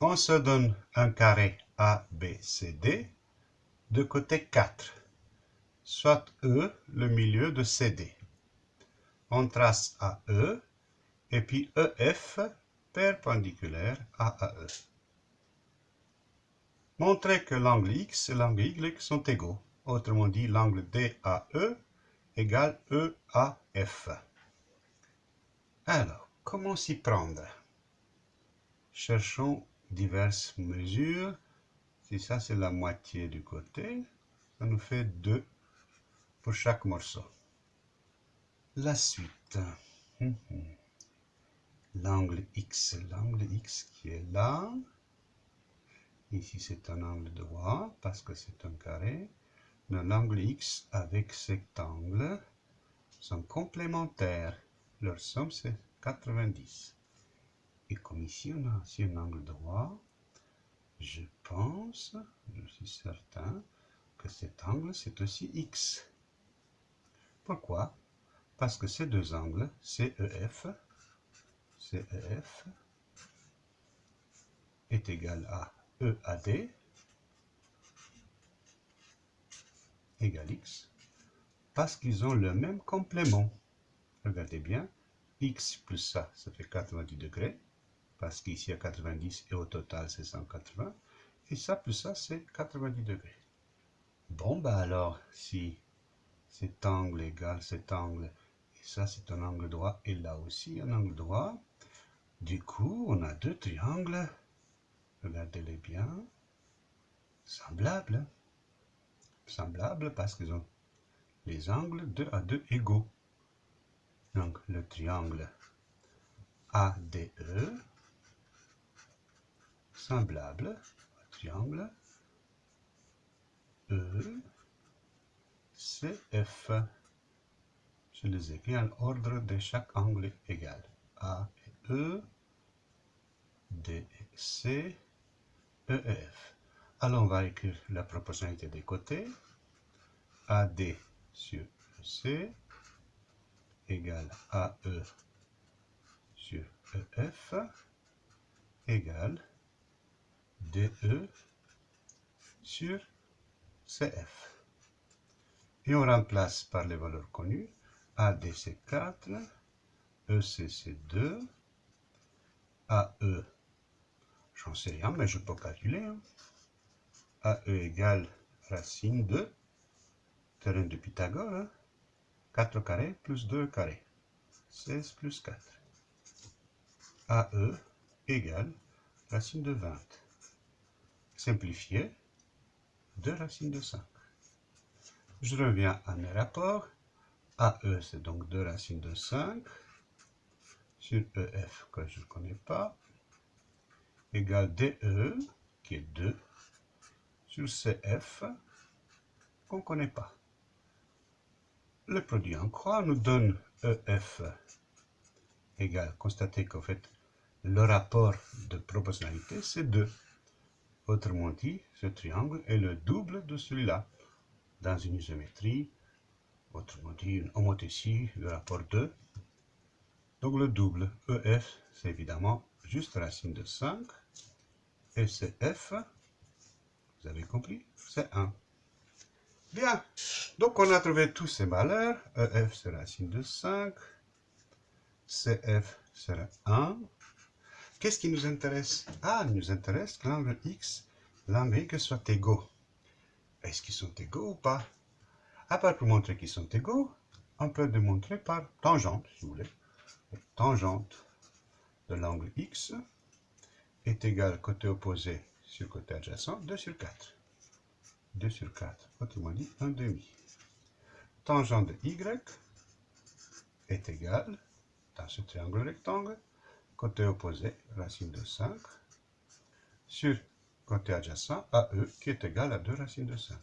On se donne un carré ABCD de côté 4, soit E le milieu de CD. On trace AE et puis EF perpendiculaire à AE. Montrez que l'angle X et l'angle Y sont égaux. Autrement dit, l'angle DAE égale EAF. Alors, comment s'y prendre? Cherchons diverses mesures. Si ça, c'est la moitié du côté, ça nous fait 2 pour chaque morceau. La suite. Hum, hum. L'angle X, l'angle X qui est là. Ici, c'est un angle droit parce que c'est un carré. L'angle X avec cet angle sont complémentaires. Leur somme, c'est 90. Et comme ici, on a aussi un angle droit, je pense, je suis certain, que cet angle, c'est aussi x. Pourquoi? Parce que ces deux angles, CEF, CEF est égal à EAD égale x, parce qu'ils ont le même complément. Regardez bien, x plus ça, ça fait 90 degrés, parce qu'ici, il y a 90 et au total, c'est 180. Et ça plus ça, c'est 90 degrés. Bon, bah alors, si cet angle égale cet angle, et ça, c'est un angle droit, et là aussi, un angle droit, du coup, on a deux triangles, regardez-les bien, semblables. Semblables parce qu'ils ont les angles 2 à 2 égaux. Donc, le triangle ADE semblable triangle E, CF. Je les écris en ordre de chaque angle égal. A et E, D et C, E F. Alors on va écrire la proportionnalité des côtés. AD sur EC égale AE sur EF égale DE sur CF. Et on remplace par les valeurs connues AD c'est 4, EC c'est 2, AE, j'en sais rien, mais je peux calculer. Hein. AE égale racine de terrain de Pythagore, 4 hein. carrés plus 2 carrés, 16 plus 4. AE égale racine de 20 simplifié, 2 racines de 5. Je reviens à mes rapports. AE, c'est donc 2 racines de 5 sur EF, que je ne connais pas, égale DE, qui est 2, sur CF, qu'on ne connaît pas. Le produit en croix nous donne EF égale, constatez qu'en fait, le rapport de proportionnalité, c'est 2. Autrement dit, ce triangle est le double de celui-là. Dans une isométrie, autrement dit, une homothétie, le rapport 2. Donc le double EF, c'est évidemment juste racine de 5. Et CF, vous avez compris, c'est 1. Bien, donc on a trouvé tous ces valeurs. EF, c'est racine de 5. CF sera 1. Qu'est-ce qui nous intéresse? Ah, il nous intéresse que l'angle X, l'angle Y soit égaux. Est-ce qu'ils sont égaux ou pas? À part pour montrer qu'ils sont égaux, on peut démontrer par tangente, si vous voulez. tangente de l'angle X est égale côté opposé sur côté adjacent, 2 sur 4. 2 sur 4, autrement dit 1 demi. Tangente de Y est égale, dans ce triangle rectangle, côté opposé, racine de 5, sur côté adjacent, AE, qui est égal à 2 racines de 5.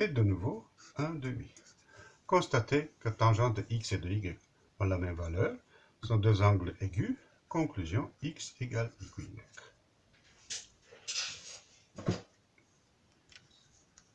Et de nouveau, 1 demi. Constatez que tangente de x et de y ont la même valeur, sont deux angles aigus, conclusion x égale y.